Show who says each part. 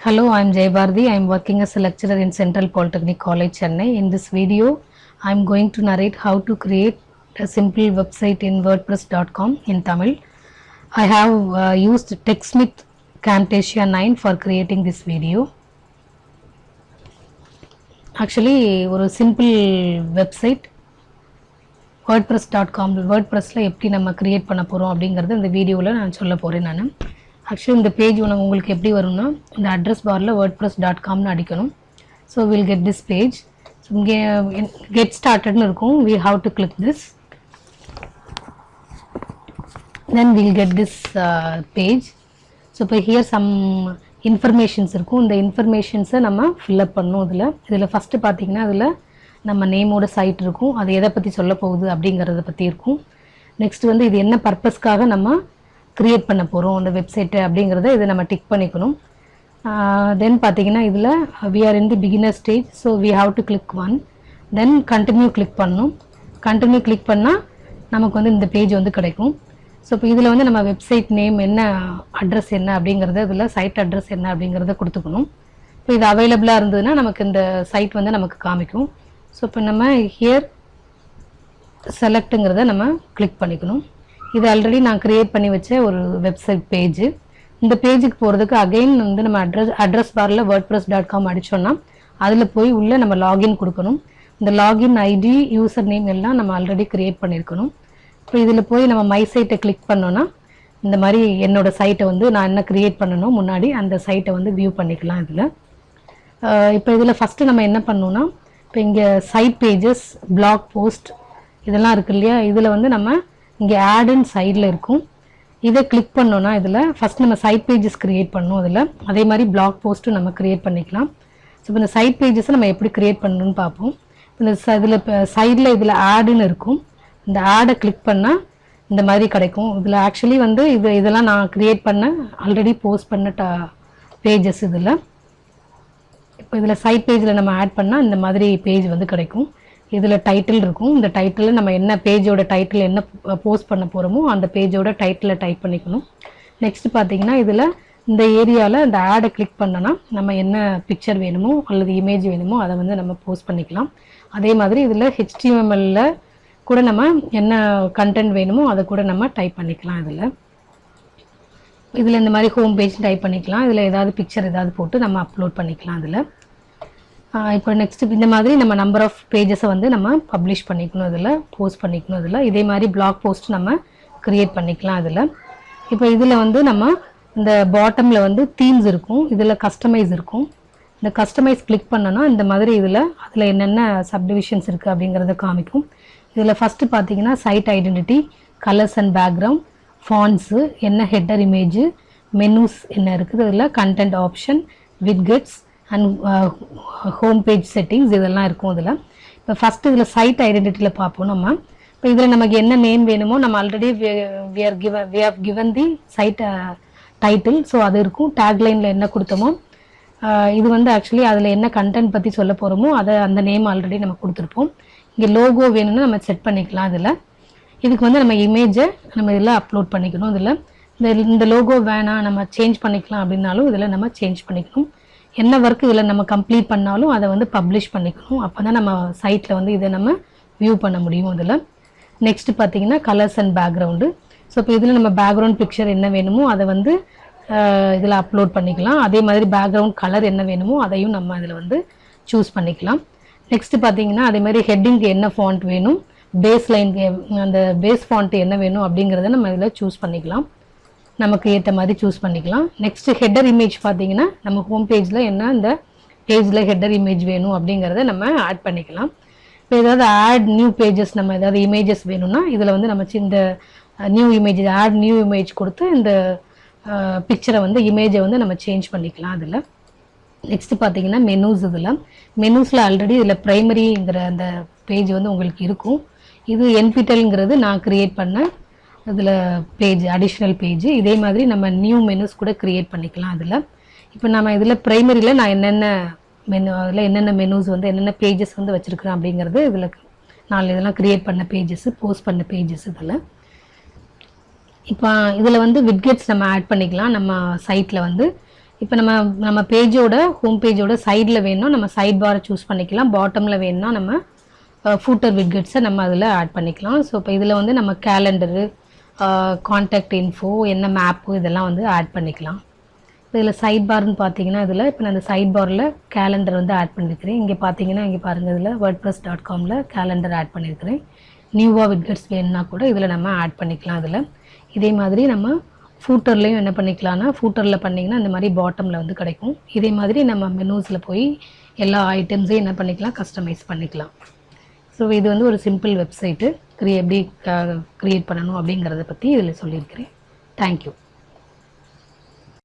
Speaker 1: Hello, I am Jay Bhardi. I am working as a lecturer in Central Polytechnic College, Chennai. In this video, I am going to narrate how to create a simple website in WordPress.com in Tamil. I have uh, used TechSmith Camtasia 9 for creating this video. Actually, ஒரு simple website WordPress.com, dot com வேர்ட்ப்ரெஸ்ஸில் எப்படி நம்ம create பண்ண போகிறோம் அப்படிங்கிறது இந்த வீடியோவில் நான் சொல்ல போகிறேன் நான் ஆக்சுவலி இந்த பேஜ் உனக்கு உங்களுக்கு எப்படி வரும்னா இந்த அட்ரஸ் பாரில் வேர்ட்ப்ரெஸ் டாட் காம்னு அடிக்கணும். So will get this page so இங்கே கெட் ஸ்டார்டட்னு இருக்கும். We have to click this then will get this page so இப்போ ஹியர் சம் இன்ஃபர்மேஷன்ஸ் இருக்கும். இந்த இன்ஃபர்மேஷன்ஸை நம்ம ஃபில்லப் பண்ணணும் இதில். இதில் ஃபஸ்ட்டு பார்த்தீங்கன்னா அதில் நம்ம நேமோட சைட் இருக்கும். அது எதை பற்றி சொல்ல போகுது அப்படிங்கிறத பற்றி இருக்கும். நெக்ஸ்ட் வந்து இது என்ன பர்பஸ்க்காக நம்ம க்ரியேட் பண்ண போகிறோம் அந்த வெப்சைட்டு அப்படிங்கிறத இதை நம்ம டிக் பண்ணிக்கணும். தென் பார்த்தீங்கன்னா இதில் we are in the beginner stage so we have to click one then continue click பண்ணணும். கண்டினியூ கிளிக் பண்ணால் நமக்கு வந்து இந்த பேஜ் வந்து கிடைக்கும். ஸோ இப்போ இதில் வந்து நம்ம வெப்சைட் நேம் என்ன அட்ரஸ் என்ன அப்படிங்கிறத இதில் சைட் அட்ரஸ் என்ன அப்படிங்கிறத கொடுத்துக்கணும். இப்போ இது அவைலபிளாக இருந்ததுன்னா நமக்கு இந்த சைட் வந்து நமக்கு காமிக்கும். ஸோ இப்போ நம்ம ஹியர் செலக்ட்டுங்கிறத நம்ம கிளிக் பண்ணிக்கணும். இது ஆல்ரெடி நான் க்ரியேட் பண்ணி வச்ச ஒரு வெப்சைட் பேஜ் இந்த பேஜுக்கு போகிறதுக்கு அகைன் வந்து நம்ம அட்ரஸ் அட்ரஸ் பாரில் வேர்ட் ப்ரெஸ் டாட் காம் அடித்தோன்னா அதில் போய் உள்ளே நம்ம லாகின் கொடுக்கணும். இந்த லாகின் ஐடி யூசர் நேம் எல்லாம் நம்ம ஆல்ரெடி க்ரியேட் பண்ணியிருக்கணும் இப்போ இதில் போய் நம்ம மை சைட்டை கிளிக் பண்ணோன்னா இந்த மாதிரி என்னோடய சைட்டை வந்து நான் என்ன க்ரியேட் பண்ணணும் முன்னாடி அந்த சைட்டை வந்து வியூ பண்ணிக்கலாம் இதில். இப்போ இதில் ஃபஸ்ட்டு நம்ம என்ன பண்ணோன்னா இப்போ இங்கே சைட் பேஜஸ் பிளாக் போஸ்ட் இதெல்லாம் இருக்கு இல்லையா? இதில் வந்து நம்ம இங்கே ஆடுன்னு சைடில் இருக்கும். இதை கிளிக் பண்ணோன்னா இதில் ஃபஸ்ட் நம்ம சைட் பேஜஸ் க்ரியேட் பண்ணோம் அதில். அதே மாதிரி பிளாக் போஸ்ட்டும் நம்ம க்ரியேட் பண்ணிக்கலாம். ஸோ இப்போ இந்த சைட் பேஜஸை நம்ம எப்படி க்ரியேட் பண்ணணும்னு பார்ப்போம். இந்த இதில் இப்போ சைடில் இதில் ஆடுன்னு இருக்கும். இந்த ஆடை கிளிக் பண்ணால் இந்த மாதிரி கிடைக்கும். இதில் ஆக்சுவலி வந்து இது இதெல்லாம் நான் க்ரியேட் பண்ண ஆல்ரெடி போஸ்ட் பண்ண ட பேஜஸ் இதில். இப்போ இதில் சைட் பேஜில் நம்ம ஆட் பண்ணால் இந்த மாதிரி பேஜ் வந்து கிடைக்கும். இதில் டைட்டில் இருக்கும். இந்த டைட்டில் நம்ம என்ன பேஜோட டைட்டில் என்ன போஸ்ட் பண்ண போகிறோமோ அந்த பேஜோட டைட்டிலை டைப் பண்ணிக்கணும். நெக்ஸ்ட் பார்த்தீங்கன்னா இதில் இந்த ஏரியாவில் இந்த ஆடை கிளிக் பண்ணனா நம்ம என்ன பிக்சர் வேணுமோ அல்லது இமேஜ் வேணுமோ அதை வந்து நம்ம போஸ்ட் பண்ணிக்கலாம். அதே மாதிரி இதில் ஹெச்டிஎம்எல்ல கூட நம்ம என்ன கண்டென்ட் வேணுமோ அதை கூட நம்ம டைப் பண்ணிக்கலாம் இதில். இதில் இந்த மாதிரி ஹோம் பேஜ் டைப் பண்ணிக்கலாம். இதில் ஏதாவது பிக்சர் ஏதாவது போட்டு நம்ம அப்லோட் பண்ணிக்கலாம் அதில் இப்போ நெக்ஸ்ட் இந்த மாதிரி நம்ம நம்பர் ஆஃப் பேஜஸை வந்து நம்ம பப்ளிஷ் பண்ணிக்கணும் இதில் போஸ்ட் பண்ணிக்கணும் இதில் இதே மாதிரி பிளாக் போஸ்ட் நம்ம க்ரியேட் பண்ணிக்கலாம் இதில் இப்போ இதில் வந்து நம்ம இந்த பாட்டமில் வந்து தீம்ஸ் இருக்கும் இதில் கஸ்டமைஸ் இருக்கும். இந்த கஸ்டமைஸ் கிளிக் பண்ணோன்னா இந்த மாதிரி இதில் அதில் என்னென்ன சப்டிவிஷன்ஸ் இருக்குது அப்படிங்கிறத காமிக்கும். இதில் ஃபஸ்ட்டு பார்த்தீங்கன்னா site identity colours and background fonts என்ன ஹெட்டர் இமேஜு மெனூஸ் என்ன இருக்குது இதில் content option widgets and home page settings இதெல்லாம் இருக்கும் இதில் இப்போ ஃபஸ்ட்டு இதில் சைட் ஐடென்டிட்டியில் பார்ப்போம் நம்ம. இப்போ இதில் நமக்கு என்ன நேம் வேணுமோ நம்ம already we are given we are given the site title so அது இருக்கும். டேக்லைனில் என்ன கொடுத்தோமோ uh, இது வந்து ஆக்சுவலி அதில் என்ன கண்டென்ட் பற்றி சொல்ல போகிறோமோ அதை அந்த நேம் ஆல்ரெடி நம்ம கொடுத்துருப்போம். இங்கே லோகோ வேணும்னா நம்ம செட் பண்ணிக்கலாம் இதில். இதுக்கு வந்து நம்ம இமேஜை நம்ம இதில் அப்லோட் பண்ணிக்கணும் இதில். இந்த இந்த லோகோ வேணாம் நம்ம சேஞ்ச் பண்ணிக்கலாம் அப்படின்னாலும் இதில் நம்ம சேஞ்ச் பண்ணிக்கணும். என்ன ஒர்க் இதில் நம்ம கம்ப்ளீட் பண்ணாலும் அதை வந்து பப்ளிஷ் பண்ணிக்கணும். அப்போ தான் நம்ம சைட்டில் வந்து இதை நம்ம வியூ பண்ண முடியும் இதில். நெக்ஸ்ட் பார்த்தீங்கன்னா கலர்ஸ் அண்ட் பேக்ரவுண்டு ஸோ இப்போ இதில் நம்ம பேக்ரவுண்ட் பிக்சர் என்ன வேணுமோ அதை வந்து இதில் அப்லோட் பண்ணிக்கலாம். அதே மாதிரி பேக்ரவுண்ட் கலர் என்ன வேணுமோ அதையும் நம்ம அதில் வந்து சூஸ் பண்ணிக்கலாம். நெக்ஸ்ட்டு பார்த்தீங்கன்னா அதே மாதிரி ஹெட்டிங்க்கு என்ன ஃபாண்ட் வேணும்? பேஸ் லைன் அந்த பேஸ் ஃபாண்ட் என்ன வேணும் அப்படிங்கிறத நம்ம இதில் சூஸ் பண்ணிக்கலாம். நமக்கு ஏற்ற மாதிரி சூஸ் பண்ணிக்கலாம். நெக்ஸ்ட் ஹெட்டர் இமேஜ் பார்த்தீங்கன்னா நம்ம ஹோம் பேஜில் என்ன இந்த பேஜில் ஹெட்டர் இமேஜ் வேணும் அப்படிங்கிறத நம்ம ஆட் பண்ணிக்கலாம். இப்போ ஏதாவது ஆட் நியூ பேஜஸ் நம்ம ஏதாவது இமேஜஸ் வேணும்னா இதில் வந்து நம்ம இந்த new image add new image கொடுத்து இந்த பிக்சரை வந்து இமேஜை வந்து நம்ம சேஞ்ச் பண்ணிக்கலாம் அதில். நெக்ஸ்ட் பார்த்தீங்கன்னா மெனூஸ் இதில். மெனூஸில் ஆல்ரெடி இதில் ப்ரைமரிங்கிற அந்த பேஜ் வந்து உங்களுக்கு இருக்கும். இது என்பிட்டல்ங்கிறது நான் க்ரியேட் பண்ண இதில் பேஜ் அடிஷ்னல் பேஜ் இதே மாதிரி நம்ம நியூ மெனுஸ் கூட க்ரியேட் பண்ணிக்கலாம் அதில். இப்போ நம்ம இதில் ப்ரைமரியில் நான் என்னென்ன மெனு அதில் என்னென்ன மெனுஸ் வந்து என்னென்ன பேஜஸ் வந்து வச்சுருக்குறேன் அப்படிங்கிறது இதில் நாலு இதெல்லாம் க்ரியேட் பண்ண பேஜஸ் போஸ்ட் பண்ண பேஜஸ் இதில். இப்போ இதில் வந்து விட்கெட்ஸ் நம்ம ஆட் பண்ணிக்கலாம். நம்ம சைட்டில் வந்து. இப்போ நம்ம நம்ம பேஜோட ஹோம் பேஜோட சைடில் வேணும்னா நம்ம சைட் பாரை சூஸ் பண்ணிக்கலாம். பாட்டமில் வேணும்னா நம்ம ஃபூட்டர் விட்கெட்ஸை நம்ம அதில் ஆட் பண்ணிக்கலாம். ஸோ இப்போ இதில் வந்து நம்ம கேலண்டரு காண்டாக்ட் இன்ஃபோ என்ன மேப்பு இதெல்லாம் வந்து ஆட் பண்ணிக்கலாம். இப்போ இதில் சைட் பார்னு பார்த்தீங்கன்னா இதில் இப்போ நான் அந்த சைட் பாரில் கேலண்டர் வந்து ஆட் பண்ணியிருக்கிறேன் இங்கே பார்த்தீங்கன்னா இங்கே பாருங்கள் இதில் வேர்ட் ப்ளஸ் டாட் காமில் கேலண்டர் ஆட் பண்ணியிருக்கிறேன் நியூவாக விட்கட்ஸ் வேணும்னா கூட இதில் நம்ம ஆட் பண்ணிக்கலாம் இதில். இதே மாதிரி நம்ம ஃபூட்டர்லேயும் என்ன பண்ணிக்கலாம்னா ஃபூட்டரில் பண்ணிங்கன்னா இந்த மாதிரி பாட்டமில் வந்து கிடைக்கும். இதே மாதிரி நம்ம மெனூஸில் போய் எல்லா ஐட்டம்ஸையும் என்ன பண்ணிக்கலாம் கஸ்டமைஸ் பண்ணிக்கலாம். ஸோ இது வந்து ஒரு சிம்பிள் வெப்சைட்டு க்ரியே எப்படி uh, க்ரியேட் பண்ணணும் அப்படிங்கிறத பற்றி இதில் சொல்லியிருக்கிறேன். தேங்க்யூ